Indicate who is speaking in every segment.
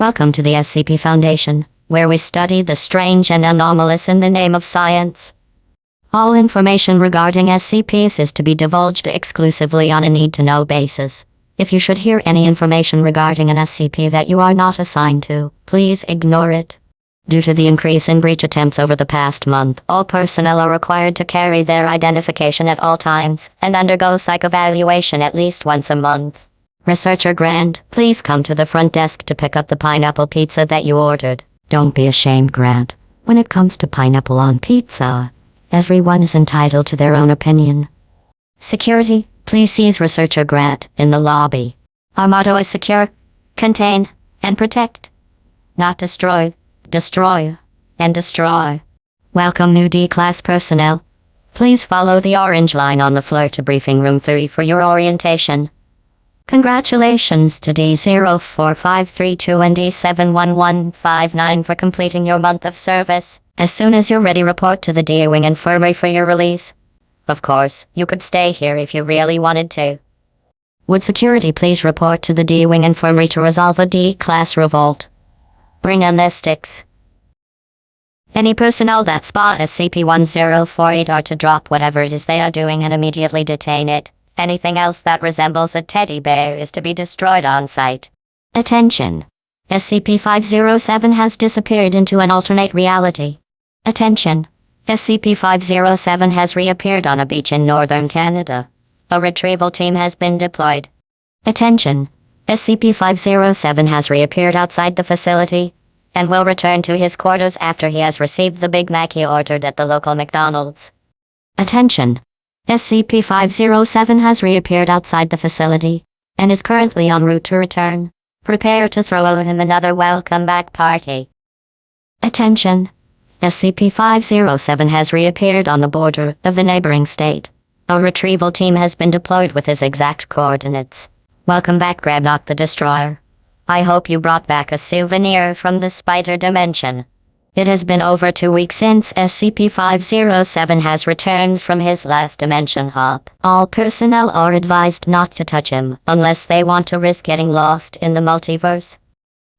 Speaker 1: Welcome to the SCP Foundation, where we study the strange and anomalous in the name of science. All information regarding SCPs is to be divulged exclusively on a need to know basis. If you should hear any information regarding an SCP that you are not assigned to, please ignore it. Due to the increase in breach attempts over the past month, all personnel are required to carry their identification at all times and undergo psych evaluation at least once a month. Researcher Grant, please come to the front desk to pick up the pineapple pizza that you ordered. Don't be ashamed, Grant. When it comes to pineapple on pizza, everyone is entitled to their own opinion. Security, please seize Researcher Grant in the lobby. Our motto is secure, contain, and protect. Not destroy, destroy, and destroy. Welcome new D-class personnel. Please follow the orange line on the floor to briefing room 3 for your orientation. Congratulations to D04532 and D71159 for completing your month of service. As soon as you're ready, report to the D-Wing Infirmary for your release. Of course, you could stay here if you really wanted to. Would security please report to the D-Wing Infirmary to resolve a D-Class revolt? Bring amnestics. Any personnel that spot SCP-1048 are to drop whatever it is they are doing and immediately detain it. Anything else that resembles a teddy bear is to be destroyed on sight. Attention! SCP-507 has disappeared into an alternate reality. Attention! SCP-507 has reappeared on a beach in northern Canada. A retrieval team has been deployed. Attention! SCP-507 has reappeared outside the facility and will return to his quarters after he has received the Big Mac he ordered at the local McDonald's. Attention! SCP-507 has reappeared outside the facility and is currently en route to return. Prepare to throw him another welcome back party. Attention! SCP-507 has reappeared on the border of the neighboring state. A retrieval team has been deployed with his exact coordinates. Welcome back, Grabnock the Destroyer. I hope you brought back a souvenir from the spider dimension. It has been over two weeks since SCP-507 has returned from his last dimension hop. All personnel are advised not to touch him unless they want to risk getting lost in the multiverse.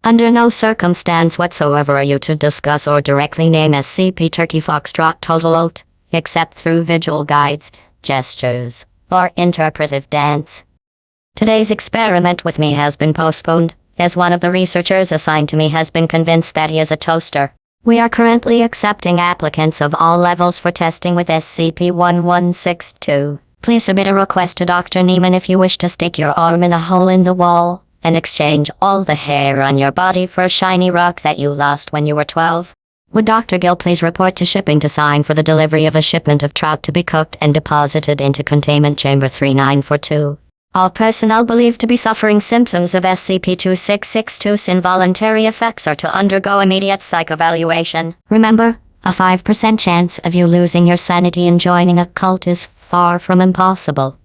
Speaker 1: Under no circumstance whatsoever are you to discuss or directly name SCP Turkey Foxtrot Total Oat, except through visual guides, gestures, or interpretive dance. Today's experiment with me has been postponed, as one of the researchers assigned to me has been convinced that he is a toaster. We are currently accepting applicants of all levels for testing with SCP-1162. Please submit a request to Dr. Neiman if you wish to stick your arm in a hole in the wall and exchange all the hair on your body for a shiny rock that you lost when you were 12. Would Dr. Gill please report to shipping to sign for the delivery of a shipment of trout to be cooked and deposited into containment chamber 3942? All personnel believed to be suffering symptoms of SCP-2662's involuntary effects are to undergo immediate psych evaluation. Remember, a 5% chance of you losing your sanity and joining a cult is far from impossible.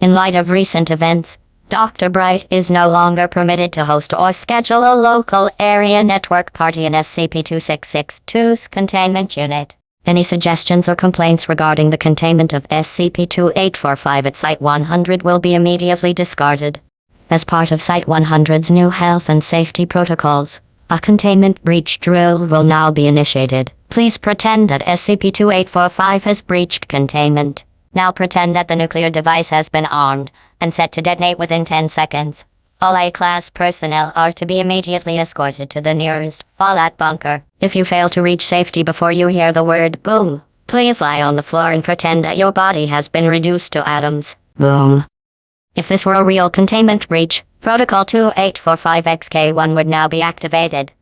Speaker 1: In light of recent events, Dr. Bright is no longer permitted to host or schedule a local area network party in SCP-2662's containment unit. Any suggestions or complaints regarding the containment of SCP-2845 at Site-100 will be immediately discarded. As part of Site-100's new health and safety protocols, a containment breach drill will now be initiated. Please pretend that SCP-2845 has breached containment. Now pretend that the nuclear device has been armed and set to detonate within 10 seconds. All A-class personnel are to be immediately escorted to the nearest fallout bunker. If you fail to reach safety before you hear the word boom, please lie on the floor and pretend that your body has been reduced to atoms. Boom. If this were a real containment breach, Protocol 2845XK1 would now be activated.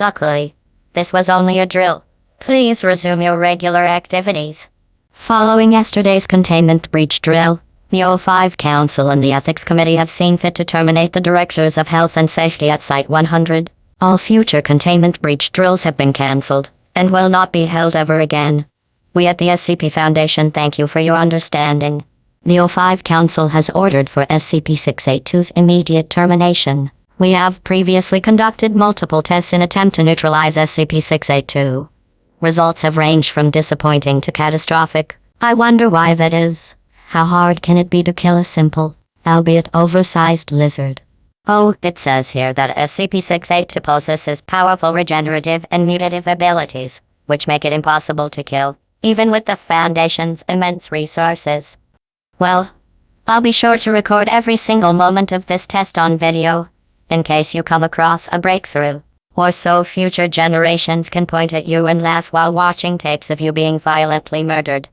Speaker 1: Luckily, this was only a drill. Please resume your regular activities. Following yesterday's containment breach drill, the O5 Council and the Ethics Committee have seen fit to terminate the Directors of Health and Safety at Site 100. All future containment breach drills have been cancelled and will not be held ever again. We at the SCP Foundation thank you for your understanding. The O5 Council has ordered for SCP-682's immediate termination. We have previously conducted multiple tests in attempt to neutralize SCP-682. Results have ranged from disappointing to catastrophic. I wonder why that is. How hard can it be to kill a simple, albeit oversized lizard? Oh, it says here that SCP-682 possesses powerful regenerative and mutative abilities, which make it impossible to kill, even with the Foundation's immense resources. Well, I'll be sure to record every single moment of this test on video, in case you come across a breakthrough, or so future generations can point at you and laugh while watching tapes of you being violently murdered.